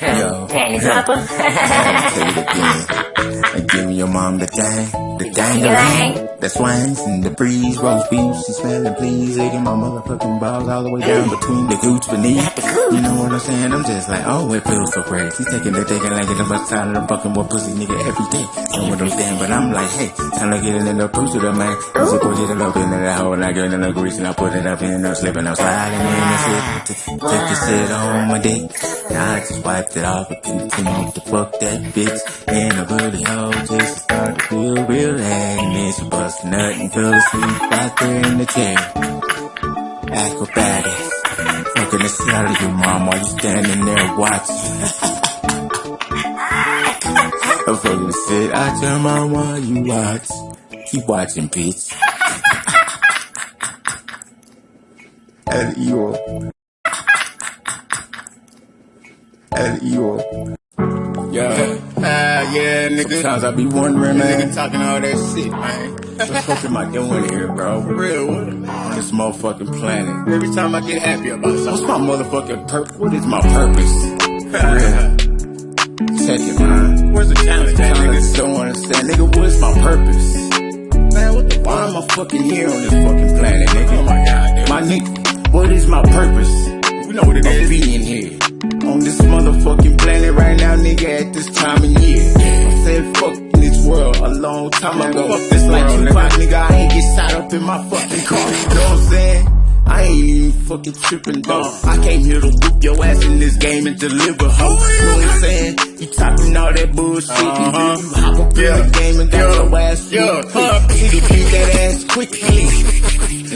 Yo. Panty dropper. Say it again. And give your mom the thing, the dang the swings and the breeze, roast beef, she smelling please, licking my motherfucking balls all the way down between the gooch beneath. You know what I'm saying? I'm just like, oh, it feels so great. She's taking the taking like it's about time to fucking more pussy nigga every day. You know what I'm saying? But I'm like, hey, time to get it in the pussy the man. Cause it push it up into that hole and I get in the grease and I put it up in the slipping, I'm sliding in the shit. Take the shit on my dick. Now I just wiped it off and continue to fuck that bitch. And I really hope just start to feel real and it's bust nut and fell asleep out there in the chair. Acrobatics. Fucking the shit out of you, mom, while you standing there watching. I'm fucking the shit out your mom while you watch. Keep watching, bitch. As evil. As evil. Yeah, ah, yeah, nigga. Sometimes I be wondering, man. Nigga talking all that shit, man. What the fuck am I doing here, bro? For real, what? On this motherfucking planet. Every time I get happy about something. What's my motherfucking purpose? What is my purpose? For real. Check it, man. Where's the challenge, at, I nigga? don't understand, nigga. What's my purpose? Man, what the Why am I fucking here on this fucking planet, nigga? Oh my god, dude. My nigga, what is my purpose? We know what it is. being here. On this motherfucking planet right now, nigga, at this time of year. I said fuck this world a long time ago. fuck this like Tupac, nigga. I ain't get shot up in my fucking car. You know what I'm saying? I ain't even fucking tripping, dog. I came here to whoop your ass in this game and deliver, ho. You know what I'm saying? You talking all that bullshit, and then you hop up in the game and got Yeah. your ass Yeah. whooped. Nigga, beat that ass quickly.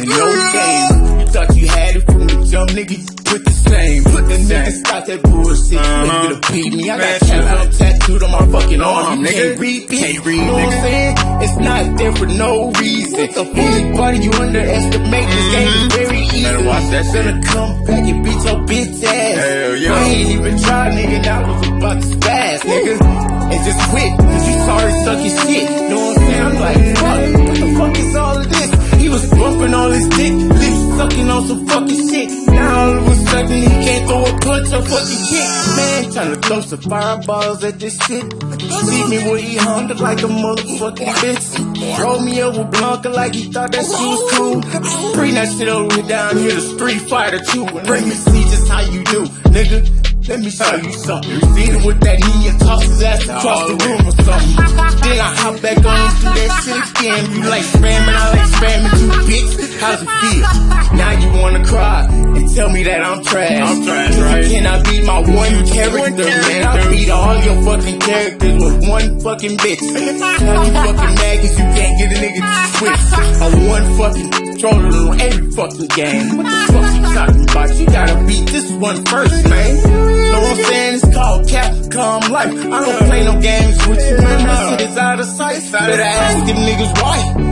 In no game, thought you had it from the jump, nigga. you Put the same, put the nigga stop that bullshit. Uh-huh. You nigga to beat me. I got out. tattooed on my fucking arm. Arm, You nigga. can't read. Can't read, You know what I'm saying? It's not there for no reason. Anybody you underestimate, this game is very easy. Better watch that shit. Gonna come back and beat your bitch ass. Hell yeah. I ain't even tried, nigga. That was about to spaz, nigga. And just quit, cause you sorry sucking shit. Know what I'm saying? I'm like, on some fucking shit. Now all of a sudden he can't throw a punch or fucking kick. Man, tryna throw some fireballs at this shit. See me where he hung like a motherfucking bitch. Roll me over Blanka like he thought that shit was cool. Bring that shit over down here to Street Fighter 2 and let me see just how you do, nigga. Let me show you something. You with that knee and toss his ass across the room or something. Then I hop back on and do that shit again. You like spamming, I like spamming too, bitch. How's it feel? Now you wanna cry and tell me that I'm trash. I'm trash, right? cannot beat my one character, man. I beat all your fucking characters with one fucking bitch. Now you fucking mad cause you can't get a nigga to switch. I one fucking controller on every fucking game. What the fuck you talking about? You gotta beat this one first, man. Know what I'm saying? It's called Capcom Life. I don't play no games with you, man. That shit is out of sight. Better ask them niggas why.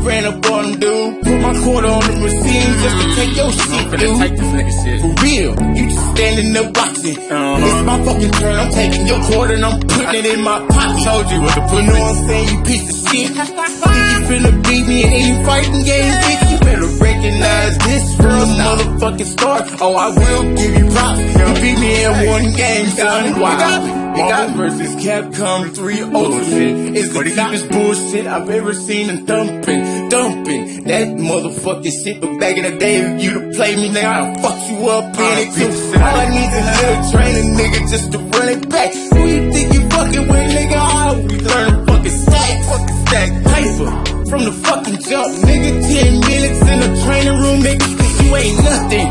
Ran up on dude. Put my quarter on the machine just to take your shit, dude. take this nigga shit. For real, you just standing there watching. Uh-huh. It's my fucking turn. I'm taking your quarter and I'm putting it in my pocket. Told you what to put You know what I'm saying? You piece of shit. Think you finna beat me in you fighting game, bitch? You better recognize this from the motherfucking start. Oh, I will give you props. You beat me in one game, son. Wow. Marvel vs. Capcom 3 Ultimate is the deepest bullshit I've ever seen in thumping, dumping. That motherfucking shit, but back in the day, if you'd played me, now I'd fuck you up in it too. All I need is a little training, nigga, just to run it back. Who you think you fucking with, nigga? I always learn fucking stack, fucking stack paper. From the fucking jump, nigga, 10 minutes in the training room, nigga, you ain't nothing.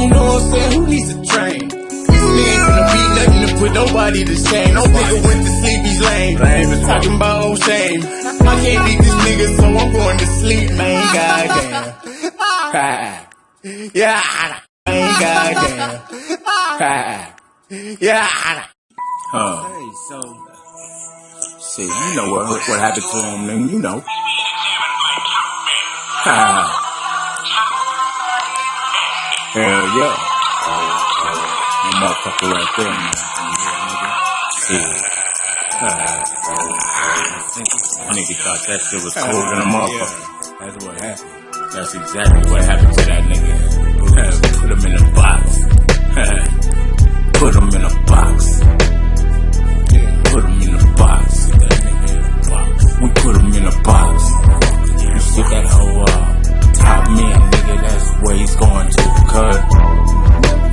You know what I'm saying? Who needs to train? Nigga gonna be nothing to put nobody to shame. No nigga went to sleep, he's lame. Lame is talking about old shame. I can't beat this nigga, so I'm going to sleep, man. Goddamn. Ah. Yeah. Man, goddamn. Ah. Yeah. Huh. Hey, so. See, you know what what happened to him, nigga. You know. Ha. Hell yeah. That motherfucker right there, man. Shit. Ah. Nigga thought that shit was cool than a motherfucker. That's what happened. That's exactly what happened to that nigga. Put him in a box. Put Put them in a box. Put them in a box. We put them in a box. You see that whole uh, top man, nigga, that's where he's going to. Cause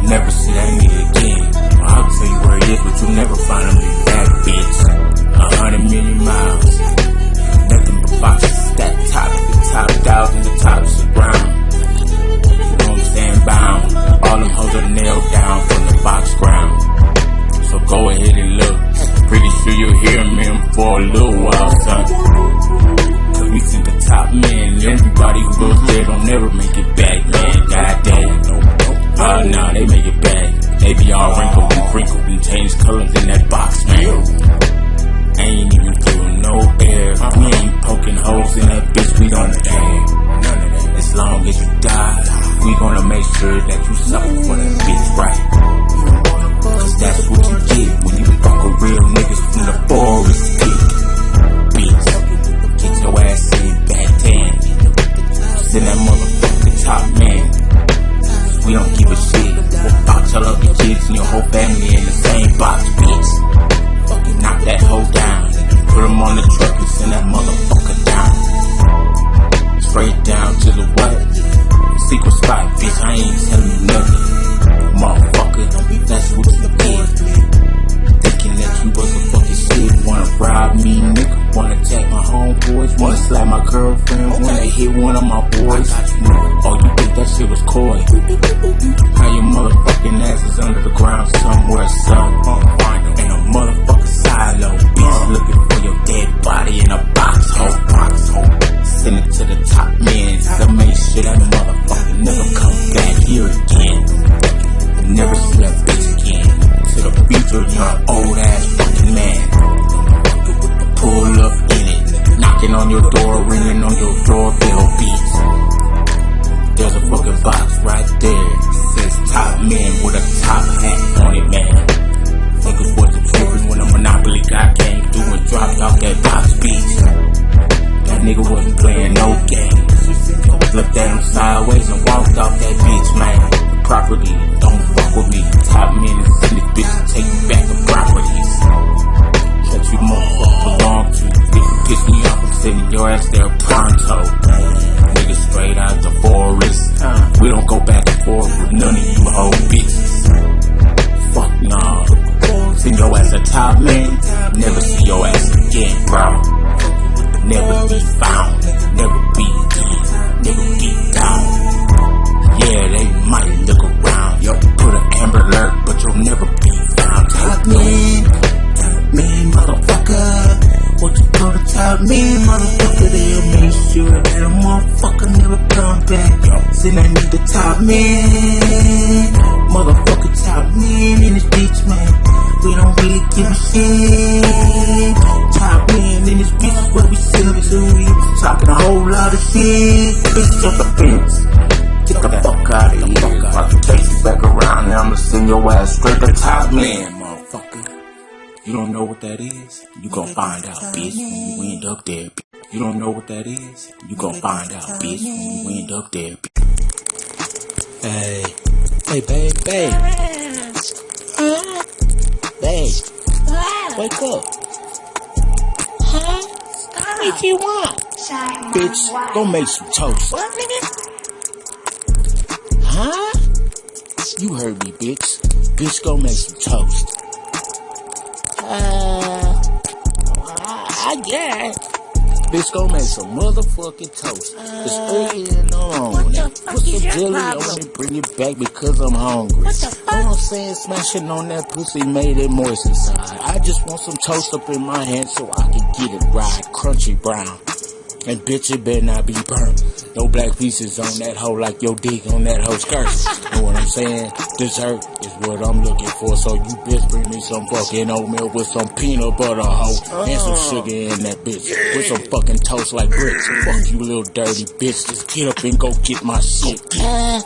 never see that nigga again. I'll tell you where he is, but you never find him in that bitch. A hundred million miles. Nothing but boxes. That top, the top thousand, the tops of ground. You know what I'm saying? Bound. All them hoes are nailed down from the at sideways and your ass straight to top man, motherfucker. You don't know what that is? You gon' find out, bitch, when you end up there. You don't know what that is? You gon' find out, bitch, when you end up there. Hey, hey, babe, babe, babe, wake up, Huh? What you want? Bitch, go make some toast. What, nigga? Huh? You heard me, bitch. Bitch, go make some toast. Uh, I, I guess. Bitch, go make some motherfucking toast. It's early in the morning. Put some jelly on it, bring it back because I'm hungry. What the Know fuck? what I'm saying? Smashing on that pussy made it moist inside. I just want some toast up in my hand so I can get it right, crunchy brown. And bitch, it better not be burnt. No black pieces on that hoe like your dick on that hoe skirt. know what I'm saying? Dessert is what I'm looking for. So you bitch bring me some fucking oatmeal with some peanut butter hoe and some oh. sugar in that bitch. With some fucking toast like bricks. Fuck you little dirty bitch. Just get up and go get my shit. Uh,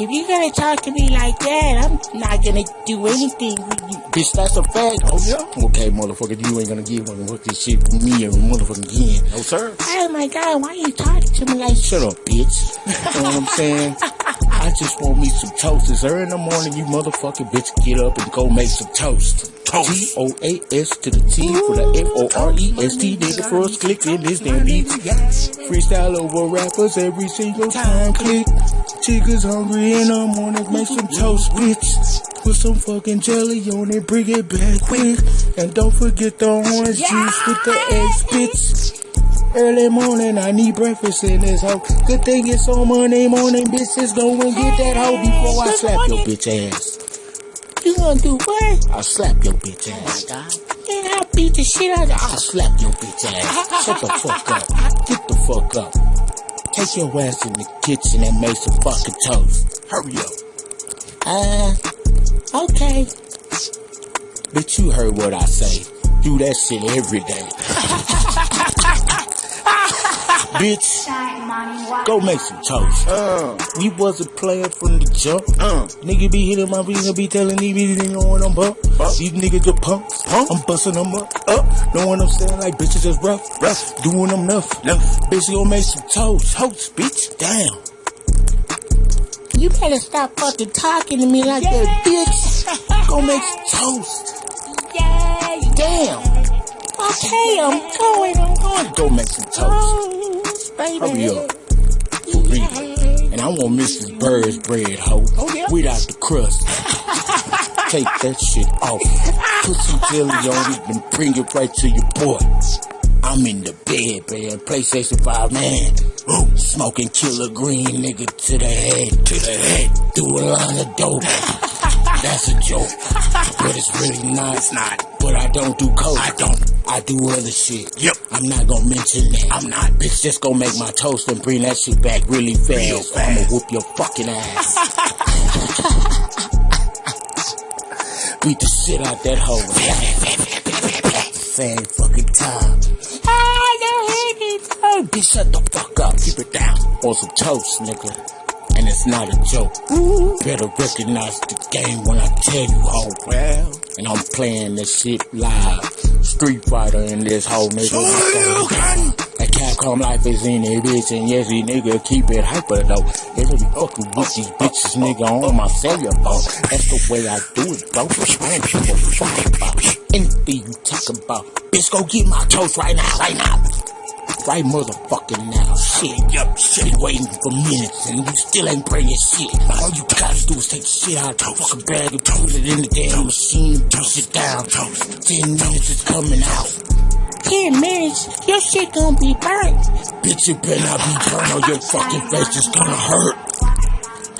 If you're gonna talk to me like that, I'm not gonna do anything with you. Bitch, that's a fact. Oh yeah. Okay, motherfucker, you ain't gonna give motherfucking shit to me and motherfucking again. No sir. Oh my god, why you talking to me like Shut up, bitch. you know what I'm saying? I just want me some toast. It's early in the morning, you motherfucking bitch. Get up and go make some toast. T O A S to the T for the F O R E S T. Nigga first click in this damn beat. Freestyle over rappers every single time. Click. Chickens hungry in the morning, make some toast, bitch. Put some fucking jelly on it, bring it back quick. And don't forget the orange juice with the eggs, bitch. Early morning, I need breakfast in this hoe. Good thing it's on Monday morning, bitches. Go and get that hoe before I slap your bitch ass. You gonna do what? I'll slap your bitch ass. Then I'll beat the shit out of you. I'll slap your bitch ass. Shut the fuck up. Get the fuck up. Take your ass in the kitchen and make some fucking toast. Hurry up. Uh, okay. Bitch, you heard what I say. Do that shit every day. Bitch, go make some toast. Uh, We wasn't playing from the jump. uh, Nigga be hitting my finger, be telling these bitches they know what I'm up. These niggas the punks. I'm busting them up. Up. Know what I'm saying? Like bitches just rough. Rough. Doing them enough. Enough. Bitch, you gonna make some toast. Toast, bitch. Damn. You better stop fucking talking to me like that, bitch. Go make some toast. Yeah, Damn. Okay, I'm going, I'm going. Go make some toast. Oh, baby. Hurry up. For real. And I want Mrs. Baird's bread, hoe. Oh, yeah? Without the crust. Take that shit off. Put some jelly on it and bring it right to your boy. I'm in the bed, man. PlayStation 5, man. Ooh, smoking killer green, nigga, to the head, to the head. Do a line of dope. That's a joke. But it's really not. It's not. But I don't do coke. I don't. I do other shit. Yep. I'm not gonna mention that. I'm not. Bitch, just gonna make my toast and bring that shit back really fast. I'ma whoop your fucking ass. Beat the shit out that hoe. Same fucking time. No, hey, Hey, bitch, shut the fuck up. Keep it down. On some toast, nigga. And it's not a joke. Better recognize the game when I tell you, ho. Well, and I'm playing this shit live. Street Fighter in this whole nigga. That Capcom life is in it, bitch. And yes, these nigga keep it hyper though. They be fucking with these bitches, nigga, on my cellular phone. That's the way I do it, bro. I don't give a fuck about anything you talk about. Bitch, go get my toast right now, right now. Right motherfucking now. Shit, yup, shit. Been waiting for minutes and you still ain't bringing shit. All you gotta do is take the shit out of the fucking bag and put it in the damn machine, push it down. Ten minutes is coming out. Ten minutes, your shit gonna be burnt. Bitch, you better not be burned or your fucking face is gonna hurt.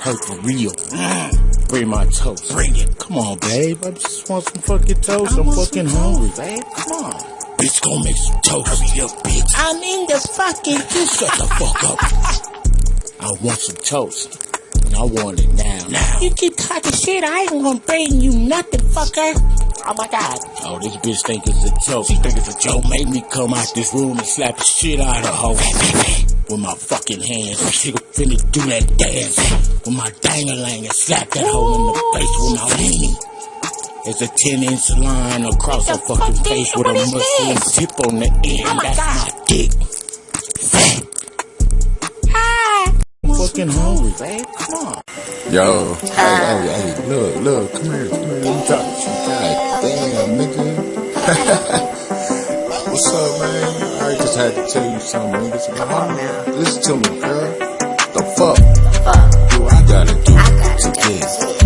Hurt for real. Mm. Bring my toast. Bring it. Come on, babe. I just want some fucking toast. I'm fucking hungry, babe. Come on. Bitch, go make some toast. Hurry up, bitch. I'm in the fucking kitchen. Shut the fuck up. I want some toast. And I want it now. Now. You keep talking shit, I ain't gonna bring you nothing, fucker. Oh my god. Oh, this bitch think it's a joke. She think it's a joke. Make me come out this room and slap the shit out of her. With my fucking hands. She gonna finna do that dance. With my dangalang and slap that hoe in the face with my weenie. It's a 10 inch line across her fucking fuck face with a what is muslim tip on the end. Oh my That's God. my dick. Ah. Fucking hungry, babe. Come on. Yo, hey, hey, hey, look, look, come here, come here, let me talk to you. God damn, nigga. What's up, man? I just had to tell you something, nigga. Come on now. Listen to me, girl. The fuck do I gotta do to get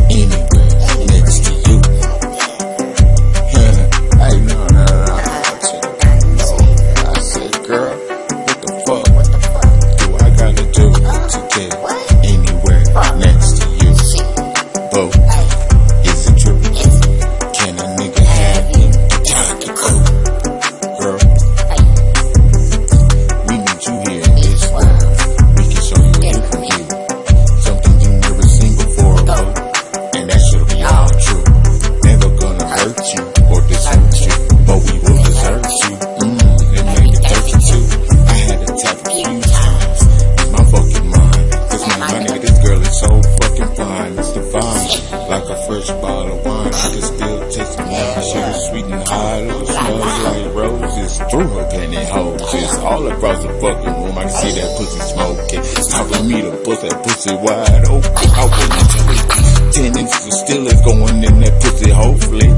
smoking. Time for me to bust that pussy wide open. I tell it. Ten inches of still is going in that pussy, hopefully.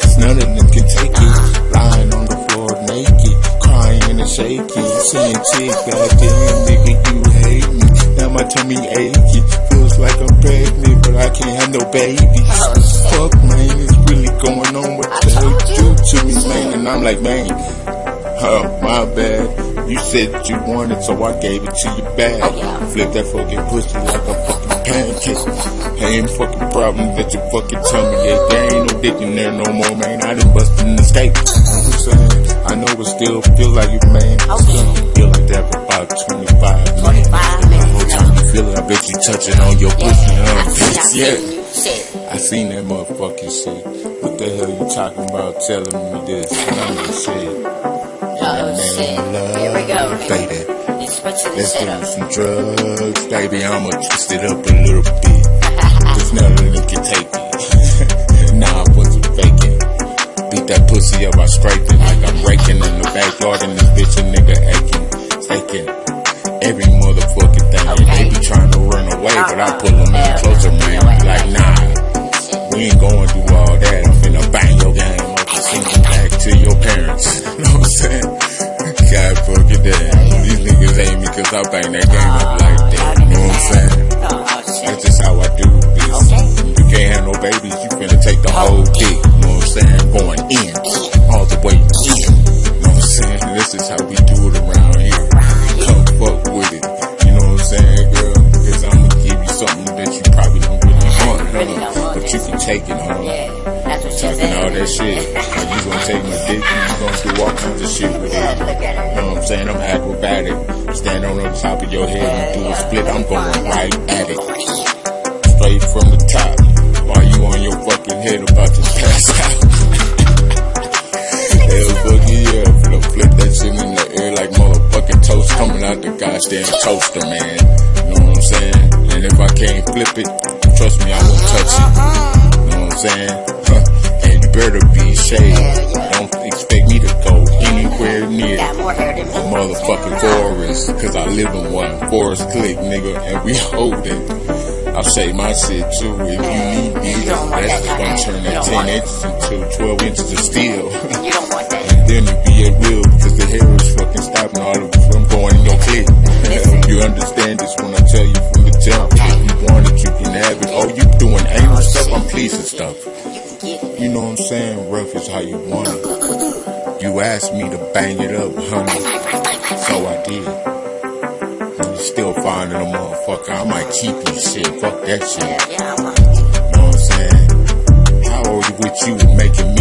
Cause none of them can take it. Lying on the floor naked, crying and shaking. Saying, chick, goddamn nigga, you hate me. Now my tummy achy. Feels like I'm pregnant, but I can't have no babies. Fuck, man, it's really going on. What the hell you do to me, man? And I'm like, man, oh, my bad. You said you wanted, so I gave it to you back. Oh, Flip that fucking pussy like a fucking pancake. Ain't fucking problem that you fucking tell me. ache. There ain't no dick in there no more, man. I done busted in the state. You know I'm saying? I know it still feel like you, man. Still don't feel like that for about 25 minutes. 25 minutes. Whole time you feel it, I bet you touching on your pussy, huh? Yeah. Shit. I seen that motherfucking shit. What the hell you talking about telling me this? None of shit. Oh, shit. Here we go. Baby. Let's put to the Let's shit do some drugs, baby. I'ma twist it up a little bit. Cause none of them can take it. nah, I wasn't faking. Beat that pussy up, I scrape it like I'm raking in the backyard and this bitch a nigga aching. Taking every motherfucking thing. They be trying to run away, but I pull them in closer, man. Like, nah, we ain't going through all that. I'm finna bang your game up and send you back to your parents. You know what I'm saying? God fucking damn. These niggas hate me cause I bang that game up like that. You know what I'm saying? That's just how I do this. You can't have no babies, you finna take the whole dick. You know what I'm saying? Going in. Saying? Huh. And you better be shaved. Don't expect me to go anywhere near Got more hair than a motherfucking forest. Cause I live in one. Forest click, nigga, and we hold it. I'll say my shit too if you need me. That's gonna turn that 10 inches into 12 inches of steel. You don't want that. and then you be at will because the hair is fucking stopping all of it from going in your clip. you understand this when I tell you it, you can. Oh, you doing anal stuff? I'm pleasing stuff. You know what I'm saying? Rough is how you want it. You asked me to bang it up, honey. So I did. And you still finding a motherfucker. I might keep you shit. Fuck that shit. You know what I'm saying? How old you with you making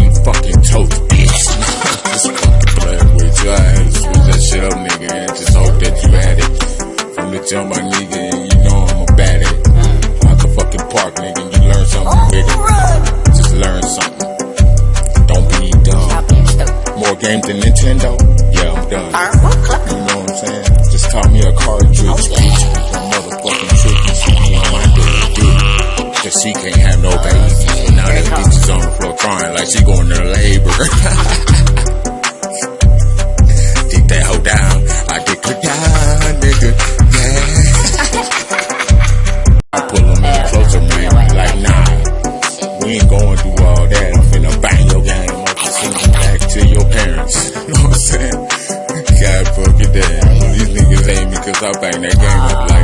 I bang that game up like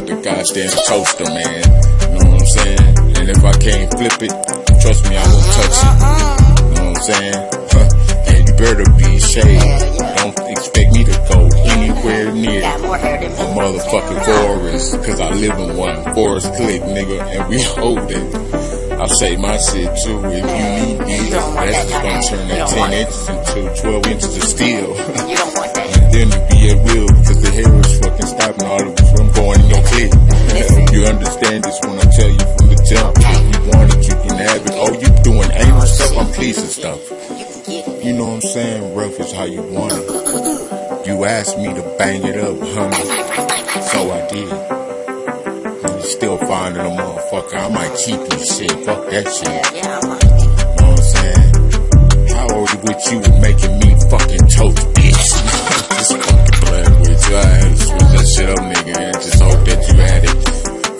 out the goddamn toaster, man. You know what I'm saying? And if I can't flip it, trust me, I won't touch it. You know what I'm saying? And you better be shaved. Don't expect me to go anywhere near Got more hair than a motherfucking forest. Cause I live in one. Forest click, nigga, and we hold it. I'll say my shit too if you need me. That's just gonna turn that 10 inches into 12 inches of steel. You don't want that. and then it be at will, cause the hair is stopping all of us from going in your clip. you understand this when I tell you from the jump. If you want it, you can have it. Oh, you doing ain't anal stuff? I'm pleasing stuff. You can get it. You know what I'm saying? Rough is how you want it. You asked me to bang it up, honey. So I did. And you still finding a motherfucker. I might cheat you shit. Fuck that shit. Yeah, yeah, I'm You know what I'm saying? How old with you making me fucking toast, you. I had to switch that shit up, nigga, and just hope that you had it.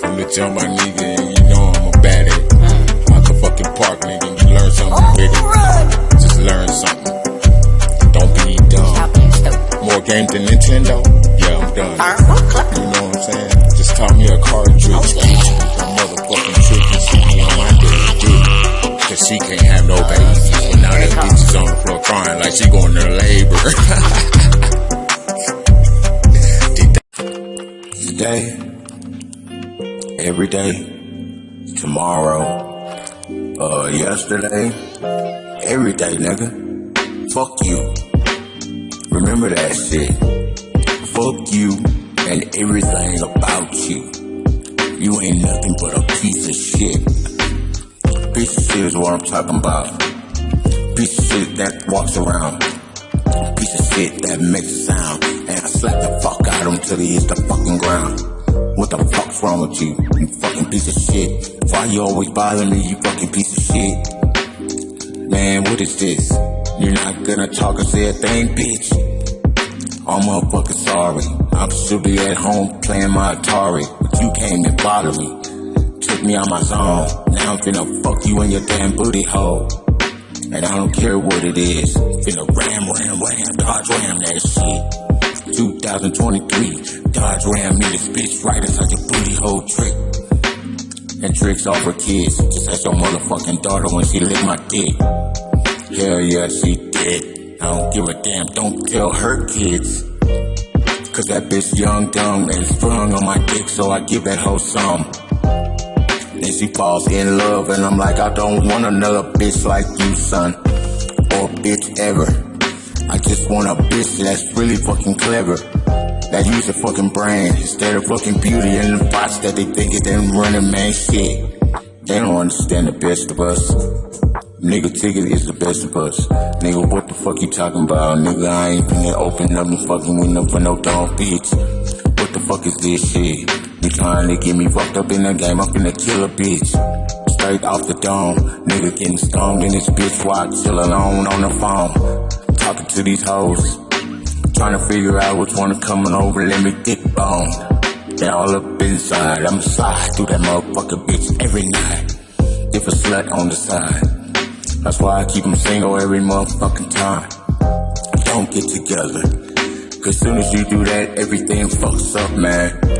From the jump, my nigga, and you know I'm a bad at it. The fucking park, nigga, and you learn something with it. Just learn something. Don't be dumb. stop being stupid. More game than Nintendo? Yeah, I'm done. Alright, well, clap. You know what I'm saying? Just taught me a cartridge. bitch. A motherfucking trick and she be on my dick. Cause she can't have no babies. But now that bitch is on the floor crying like she going to labor. Today, every day, tomorrow, uh, yesterday, every day, nigga. Fuck you. Remember that shit. Fuck you and everything about you. You ain't nothing but a piece of shit. Piece of shit is what I'm talking about. Piece of shit that walks around. Piece of shit that makes a sound. And I slap the fuck out of him till he hits the fucking ground. What the fuck's wrong with you? You fucking piece of shit. Why you always bothering me, you fucking piece of shit? Man, what is this? You're not gonna talk or say a thing, bitch. I'm motherfucking sorry. I should be at home playing my Atari, but you came and bothered me. Took me out my zone. Now I'm finna fuck you in your damn booty hole. And I don't care what it is. Finna ram, ram, ram, dodge ram that shit. 2023, dodge ram me this bitch right inside your booty hole trick. And tricks off her kids, just as your motherfucking daughter when she licked my dick. Hell yeah, she did. I don't give a damn, don't tell her kids. Cause that bitch young, dumb, and sprung on my dick, so I give that hoe some. Then she falls in love, and I'm like, I don't want another bitch like you, son. Or bitch ever. I just want a bitch that's really fucking clever. That use a fucking brain instead of fucking beauty and the bots that they think is them running man shit. They don't understand the best of us. Nigga Ticket is the best of us. Nigga, what the fuck you talking about? Nigga, I ain't finna open up no fucking window for no dumb bitch. What the fuck is this shit? You trying to get me fucked up in the game? I'm finna kill a bitch. Straight off the dome. Nigga getting stoned in this bitch while I chill alone on the phone. Talking to these hoes. Trying to figure out which one is coming over, let me dick bone. They all up inside, I'ma slide through that motherfucker bitch every night. If a slut on the side. That's why I keep them single every motherfucking time. Don't get together. Cause soon as you do that, everything fucks up, man.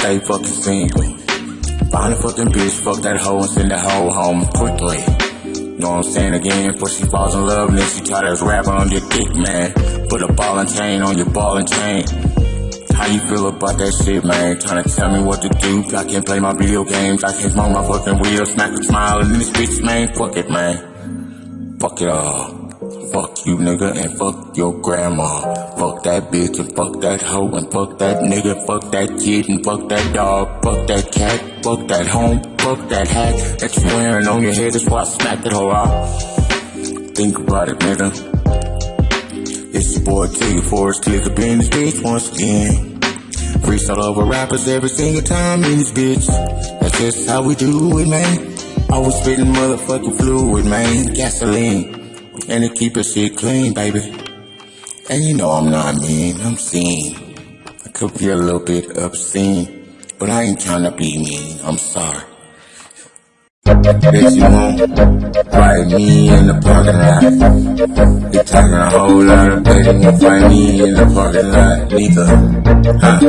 Stay fucking single. Find a fucking bitch, fuck that hoe and send that hoe home quickly. Know what I'm saying again? Before she falls in love and then she try to rap on your dick, man. Put a ball and chain on your ball and chain. How you feel about that shit, man? Trying to tell me what to do. I can't play my video games. I can't smoke my fucking wheel. Smack a smile and this bitch, man. Fuck it, man. Fuck it all. Fuck you, nigga, and fuck your grandma. Fuck that bitch and fuck that hoe and fuck that nigga. Fuck that kid and fuck that dog. Fuck that cat. Fuck that home. Fuck that hat that you wearing on your head. That's why I smacked that hoe out. Think about it, nigga. It's your boy Tigger Forrest Click up in this bitch once again. Freestyle over rappers every single time in this bitch. That's just how we do it, man. Always spitting motherfucking fluid, man. Gasoline. And to keep it shit clean, baby. And you know I'm not mean, I'm seen. I could be a little bit obscene, but I ain't trying to be mean. I'm sorry. Bitch, you won't fight me in the parking lot. You talking a whole lot of better than you fight me in the parking lot. Neither. Huh?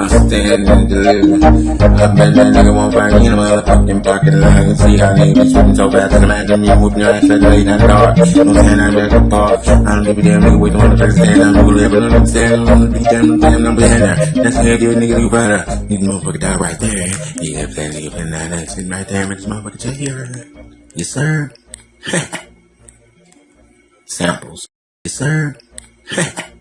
I'm standing and delivering. I bet that nigga won't fight me in the motherfucking parking lot. I can see how niggas be shooting so fast. I can imagine me whooping your ass at late dark. You know what I'm saying? I'm at the park. I don't give a damn nigga wait on the first stand. I'm gonna live I'm standing on the beat. Damn, damn, I'm behind there. That's the heavy nigga you out. These motherfucker die right there. Yeah, that nigga there sitting right there, man, motherfucker check here. Yes, sir. Samples. Yes, sir.